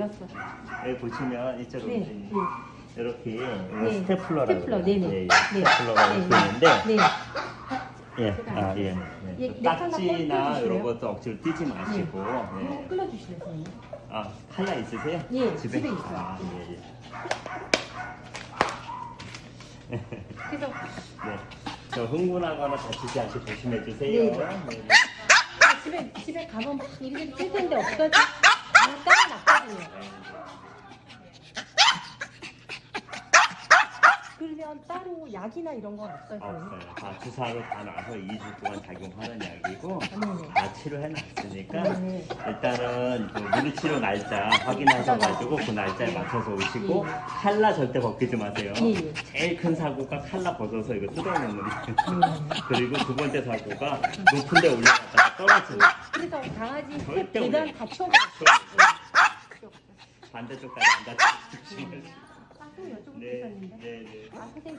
몰랐어. 여기 보시면 이쪽으로 네. 보시면 네. 이렇게 네. 스테플러라고 스테플러, 해요. 네네. 예, 예. 네. 스테플러가 네. 이렇게 있는데 네. 예, 아, 예. 예, 예. 네, 딱지나 하나 이런? 것도 억지로 띄지 마시고 예. 끌어주실래요, 선생님? 아, 칼라 있으세요? 예, 집에 있어요. 아, 예, 예. 그래서 네. 저 흥분하거나 다치지 않게 조심해 주세요. 네. 네. 집에 집에 가면 막 이리저리 찔 텐데 없어지. 아, 따라놨거든요. 그러면 따로 약이나 이런 건 없어요? 없어요. 다 주사로 다 놔서 2주 동안 작용하는 약이고 네네. 다 치료해 놨으니까 네네. 일단은 그 물리치료 날짜 확인하셔가지고 그 날짜에 맞춰서 오시고 예. 칼라 절대 벗기지 마세요. 예, 예. 제일 큰 사고가 칼라 벗어서 이거 뜯어먹는 거예요. 음. 그리고 두 번째 사고가 높은 데 올라갔다가 떨어지는. 그래서 강아지 새 절대 계단 올려. 다 치워버렸어요. 반대쪽까지 안 조심해주세요. 아, 또 여쭤볼 게 네, 있었는데. 네, 네. 아, 선생님